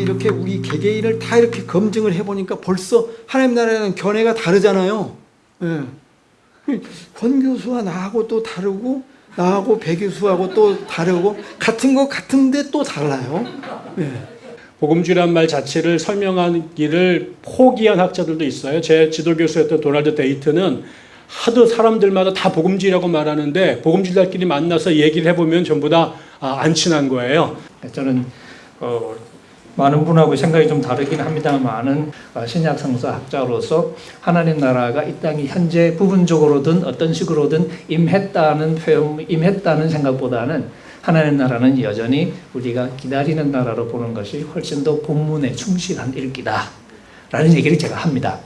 이렇게 우리 개개인을 다 이렇게 검증을 해보니까 벌써 하나님 나라는 견해가 다르잖아요. 예. 권 교수와 나하고 또 다르고 나하고 배 교수하고 또 다르고 같은 거 같은데 또 달라요. 예. 복음주의란 말 자체를 설명하기를 포기한 학자들도 있어요. 제 지도 교수였던 도널드 데이트는 하도 사람들마다 다 복음주의라고 말하는데 복음주의자끼리 만나서 얘기를 해보면 전부 다 안 친한 거예요. 저는 어, 많은 분하고 생각이 좀 다르긴 합니다만은 어, 신약 성서 학자로서 하나님 나라가 이 땅이 현재 부분적으로든 어떤 식으로든 임했다는 표현, 임했다는 생각보다는 하나님 나라는 여전히 우리가 기다리는 나라로 보는 것이 훨씬 더 본문에 충실한 읽기다 라는 얘기를 제가 합니다.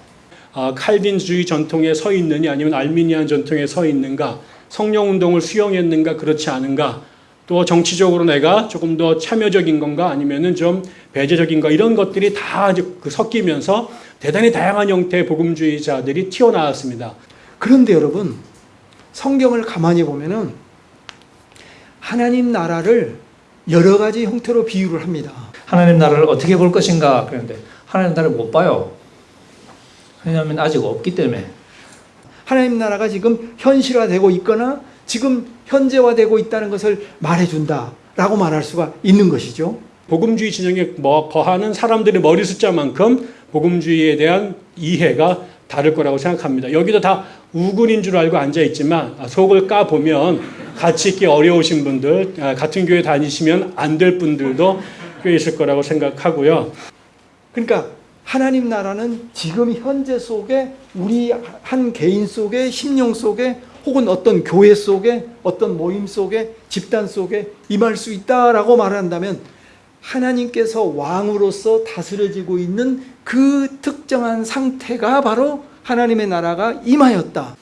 아, 칼빈주의 전통에 서 있느냐 아니면 알미니안 전통에 서 있는가? 성령 운동을 수용했는가? 그렇지 않은가 또 정치적으로 내가 조금 더 참여적인 건가 아니면은 좀 배제적인가 이런 것들이 다그 섞이면서 대단히 다양한 형태의 복음주의자들이 튀어나왔습니다. 그런데 여러분 성경을 가만히 보면은 하나님 나라를 여러 가지 형태로 비유를 합니다. 하나님 나라를 어떻게 볼 것인가 그런데 하나님 나라를 못 봐요. 왜냐하면 아직 없기 때문에 하나님 나라가 지금 현실화되고 있거나 지금 현재화되고 있다는 것을 말해준다라고 말할 수가 있는 것이죠. 복음주의 진영에 뭐 거하는 사람들의 머리 숫자만큼 복음주의에 대한 이해가 다를 거라고 생각합니다. 여기도 다 우군인 줄 알고 앉아 있지만 속을 까 보면 같이 있기 어려우신 분들, 아, 같은 교회 다니시면 안 될 분들도 꽤 있을 거라고 생각하고요. 그러니까 하나님 나라는 지금 현재 속에 우리 한 개인 속에 심령 속에 혹은 어떤 교회 속에 어떤 모임 속에 집단 속에 임할 수 있다라고 말한다면 하나님께서 왕으로서 다스려지고 있는 그 특정한 상태가 바로 하나님의 나라가 임하였다.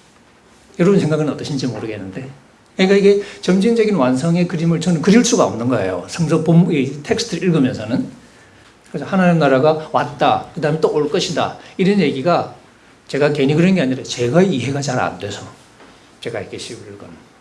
여러분 생각은 어떠신지 모르겠는데 그러니까 이게 점진적인 완성의 그림을 저는 그릴 수가 없는 거예요. 성서 본 이 텍스트를 읽으면서는 그래서 하나님 나라가 왔다. 그 다음에 또 올 것이다. 이런 얘기가 제가 괜히 그런 게 아니라 제가 이해가 잘 안 돼서 제가 이렇게 시를 읽은